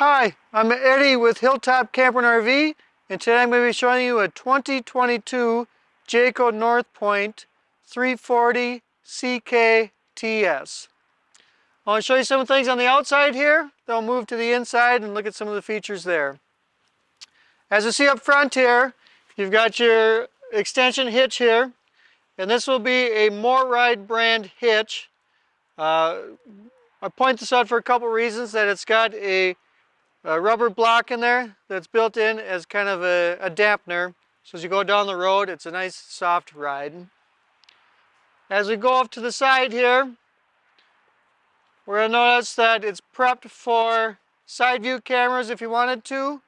Hi, I'm Eddie with Hilltop Camper and RV, and today I'm going to be showing you a 2022 Jayco North Point 340 CKTS. I want to show you some things on the outside here, then I'll move to the inside and look at some of the features there. As you see up front here, you've got your extension hitch here, and this will be a MORryde brand hitch. Uh, I point this out for a couple reasons, that it's got a a rubber block in there that's built in as kind of a, a dampener. So as you go down the road, it's a nice soft ride. As we go off to the side here, we're to notice that it's prepped for side view cameras if you wanted to.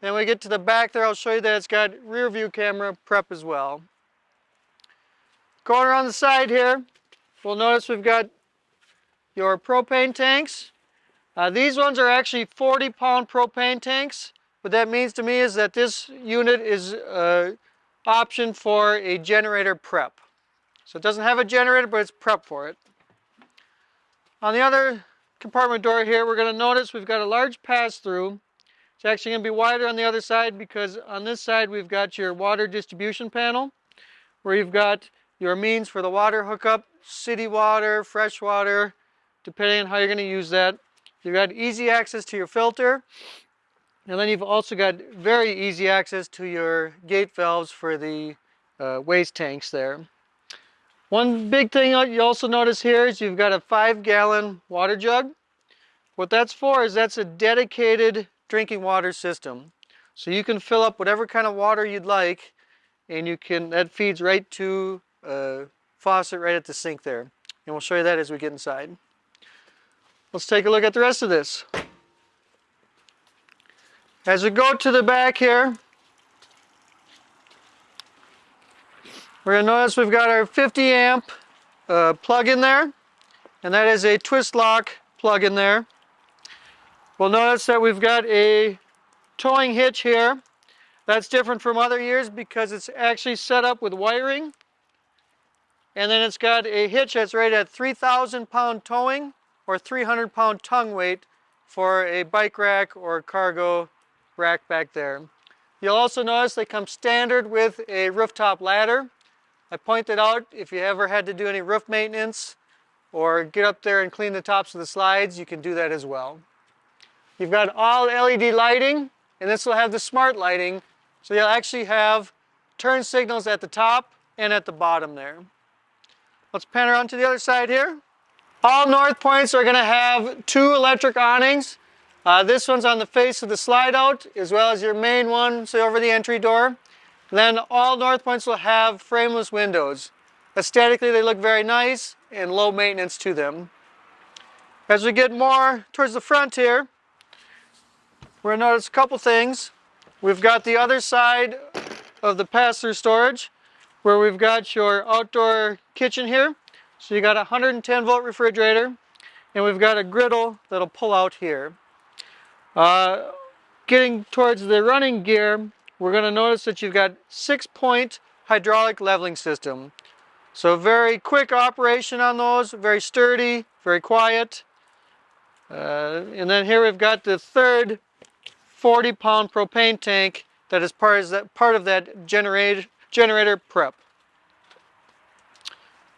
Then we get to the back there, I'll show you that it's got rear view camera prep as well. Going around the side here, we'll notice we've got your propane tanks. Uh, these ones are actually 40 pound propane tanks. What that means to me is that this unit is an uh, option for a generator prep. So it doesn't have a generator, but it's prep for it. On the other compartment door here, we're going to notice we've got a large pass-through. It's actually going to be wider on the other side because on this side we've got your water distribution panel where you've got your means for the water hookup, city water, fresh water, depending on how you're going to use that. You've got easy access to your filter. And then you've also got very easy access to your gate valves for the uh, waste tanks there. One big thing you also notice here is you've got a five gallon water jug. What that's for is that's a dedicated drinking water system. So you can fill up whatever kind of water you'd like and you can, that feeds right to a faucet right at the sink there. And we'll show you that as we get inside. Let's take a look at the rest of this. As we go to the back here, we're going to notice we've got our 50 amp uh, plug in there, and that is a twist lock plug in there. We'll notice that we've got a towing hitch here. That's different from other years because it's actually set up with wiring. And then it's got a hitch that's rated at 3,000 pound towing or 300 pound tongue weight for a bike rack or cargo rack back there. You'll also notice they come standard with a rooftop ladder. I pointed out if you ever had to do any roof maintenance or get up there and clean the tops of the slides, you can do that as well. You've got all LED lighting, and this will have the smart lighting, so you'll actually have turn signals at the top and at the bottom there. Let's pan around to the other side here. All North Points are going to have two electric awnings. Uh, this one's on the face of the slide out as well as your main one, so over the entry door. Then all North Points will have frameless windows. Aesthetically they look very nice and low maintenance to them. As we get more towards the front here, we're going to notice a couple things. We've got the other side of the pass-through storage where we've got your outdoor kitchen here. So you got a 110 volt refrigerator and we've got a griddle that'll pull out here. Uh, getting towards the running gear, we're going to notice that you've got six point hydraulic leveling system. So very quick operation on those, very sturdy, very quiet. Uh, and then here we've got the third 40 pound propane tank that is part of that, part of that generate, generator prep.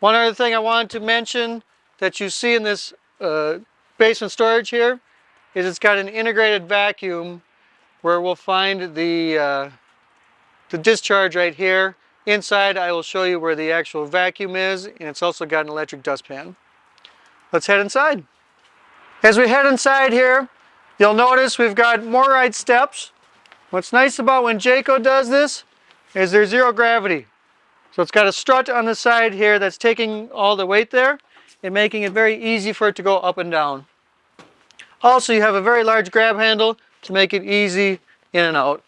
One other thing I wanted to mention that you see in this uh, basement storage here is it's got an integrated vacuum where we'll find the, uh, the discharge right here. Inside I will show you where the actual vacuum is and it's also got an electric dustpan. Let's head inside. As we head inside here, you'll notice we've got MORryde steps. What's nice about when Jayco does this is there's zero gravity. So it's got a strut on the side here that's taking all the weight there and making it very easy for it to go up and down. Also, you have a very large grab handle to make it easy in and out.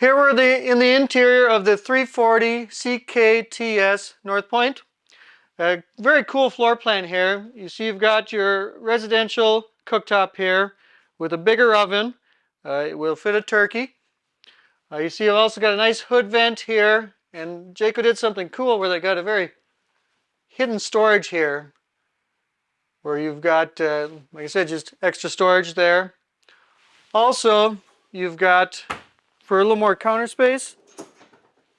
Here we're the, in the interior of the 340 CKTS North Point. A very cool floor plan here. You see you've got your residential cooktop here with a bigger oven. Uh, it will fit a turkey. Uh, you see I've also got a nice hood vent here and Jayco did something cool where they got a very hidden storage here. where you've got, uh, like I said, just extra storage there. Also, you've got, for a little more counter space,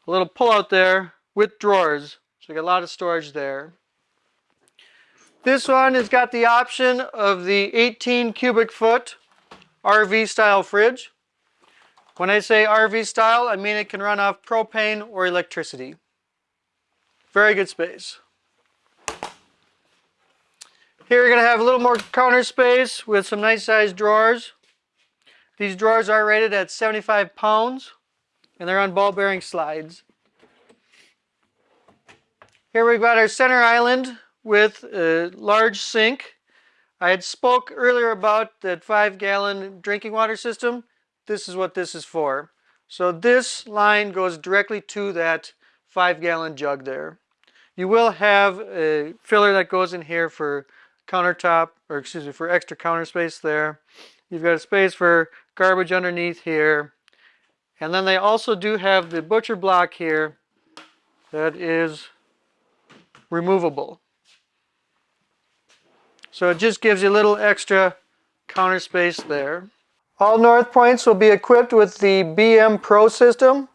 a little pull-out there with drawers. So you got a lot of storage there. This one has got the option of the 18 cubic foot RV style fridge. When I say RV style, I mean it can run off propane or electricity. Very good space. Here you're going to have a little more counter space with some nice sized drawers. These drawers are rated at 75 pounds and they're on ball bearing slides. Here we've got our center island with a large sink. I had spoke earlier about that five gallon drinking water system. This is what this is for. So this line goes directly to that five gallon jug there. You will have a filler that goes in here for countertop, or excuse me, for extra counter space there. You've got a space for garbage underneath here. And then they also do have the butcher block here that is removable. So it just gives you a little extra counter space there. All North Points will be equipped with the BM Pro system.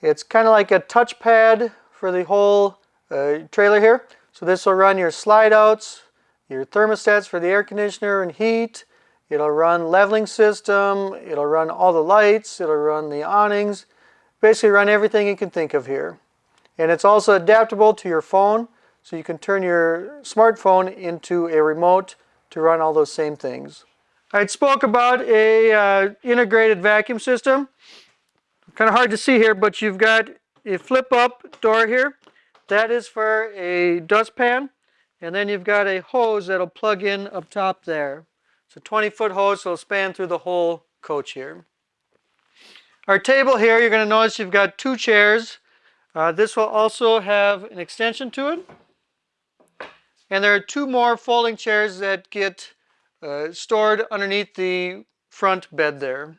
It's kind of like a touchpad for the whole uh, trailer here. So this will run your slide outs, your thermostats for the air conditioner and heat. It'll run leveling system. It'll run all the lights. It'll run the awnings. Basically run everything you can think of here. And it's also adaptable to your phone. So you can turn your smartphone into a remote to run all those same things. I spoke about a uh, integrated vacuum system. Kind of hard to see here, but you've got a flip up door here. That is for a dustpan. And then you've got a hose that'll plug in up top there. It's a 20 foot hose, so it'll span through the whole coach here. Our table here, you're going to notice you've got two chairs. Uh, this will also have an extension to it. And there are two more folding chairs that get uh, stored underneath the front bed there.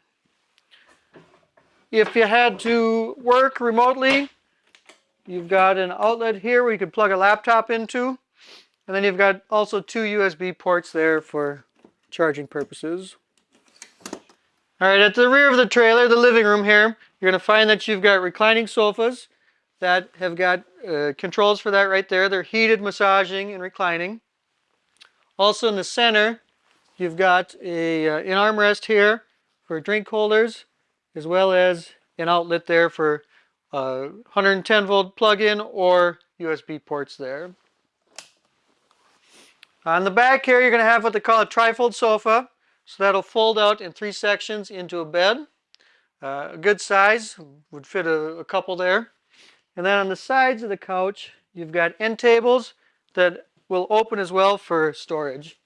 If you had to work remotely, you've got an outlet here where you could plug a laptop into. And then you've got also two USB ports there for charging purposes. All right, at the rear of the trailer, the living room here, you're going to find that you've got reclining sofas that have got uh, controls for that right there. They're heated, massaging, and reclining. Also in the center, you've got a, uh, an armrest here for drink holders, as well as an outlet there for uh, 110 volt plug-in or USB ports there. On the back here, you're going to have what they call a trifold sofa. So that'll fold out in three sections into a bed. Uh, a good size, would fit a, a couple there. And then on the sides of the couch, you've got end tables that will open as well for storage.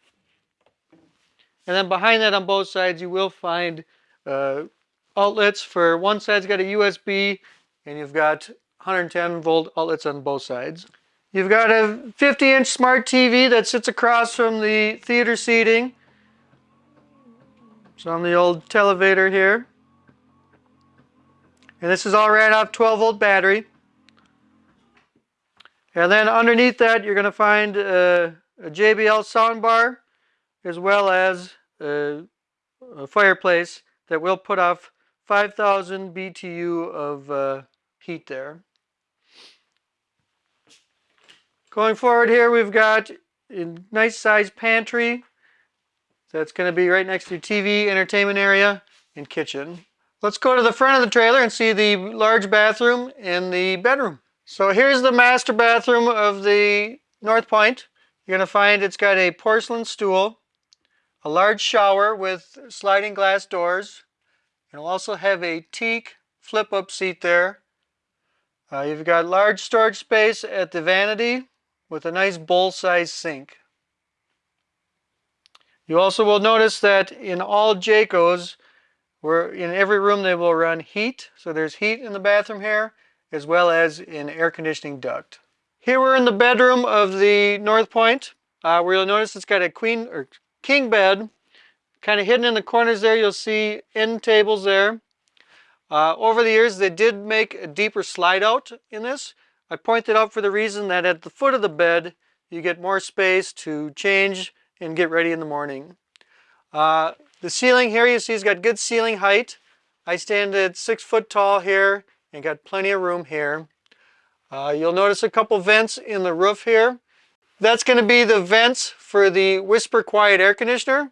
And then behind that on both sides, you will find uh, outlets for one side's got a USB and you've got 110 volt outlets on both sides. You've got a 50 inch smart TV that sits across from the theater seating. It's on the old televator here. And this is all ran off 12 volt battery. And then underneath that you're going to find a, a JBL soundbar as well as a, a, fireplace that will put off 5,000 BTU of uh, heat there. Going forward here, we've got a nice sized pantry. That's going to be right next to your TV, entertainment area, and kitchen. Let's go to the front of the trailer and see the large bathroom and the bedroom. So here's the master bathroom of the North Point. You're going to find it's got a porcelain stool, a large shower with sliding glass doors, it'll also have a teak flip-up seat there. Uh, you've got large storage space at the vanity with a nice bowl-sized sink. You also will notice that in all Jaycos, where in every room they will run heat. So there's heat in the bathroom here, as well as in air conditioning duct. Here we're in the bedroom of the North Point, uh, where you'll notice it's got a queen or king bed. Kind of hidden in the corners there, you'll see end tables there. Uh, over the years, they did make a deeper slide out in this. I pointed out for the reason that at the foot of the bed, you get more space to change and get ready in the morning. Uh, the ceiling here you see has got good ceiling height. I stand at six foot tall here and got plenty of room here. Uh, you'll notice a couple vents in the roof here. That's going to be the vents for the Whisper Quiet air conditioner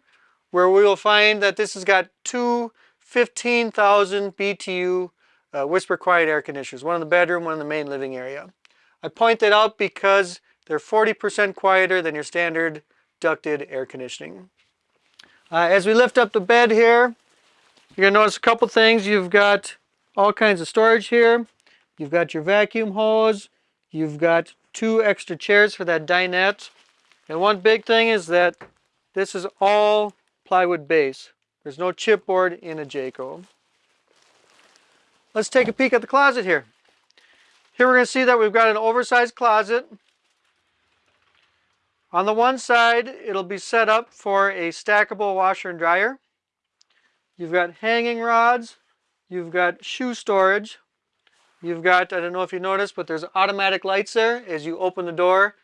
where we will find that this has got two 15,000 BTU uh, Whisper Quiet air conditioners, one in the bedroom, one in the main living area. I point that out because they're 40% quieter than your standard ducted air conditioning. Uh, as we lift up the bed here, you're going to notice a couple things. You've got all kinds of storage here. You've got your vacuum hose. You've got two extra chairs for that dinette. And one big thing is that this is all plywood base. There's no chipboard in a Jayco. Let's take a peek at the closet here. Here we're going to see that we've got an oversized closet. On the one side, it'll be set up for a stackable washer and dryer. You've got hanging rods. You've got shoe storage. You've got, I don't know if you noticed, but there's automatic lights there. As you open the door,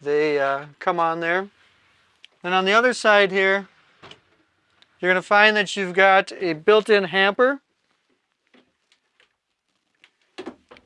they uh, come on there. And on the other side here, you're going to find that you've got a built-in hamper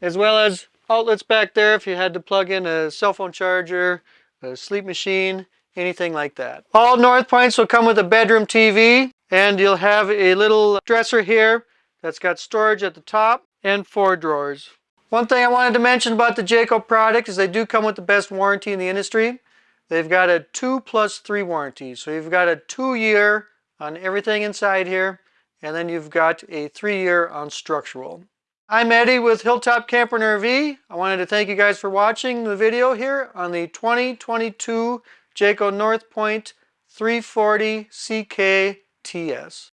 as well as outlets back there if you had to plug in a cell phone charger, a sleep machine, anything like that. All North Points will come with a bedroom TV and you'll have a little dresser here that's got storage at the top and four drawers. One thing I wanted to mention about the Jayco product is they do come with the best warranty in the industry. They've got a 2 plus 3 warranty. So you've got a 2 year on everything inside here and then you've got a 3 year on structural. I'm Eddie with Hilltop Camper and RV. I wanted to thank you guys for watching the video here on the 2022 Jayco North Point 340 CK TS.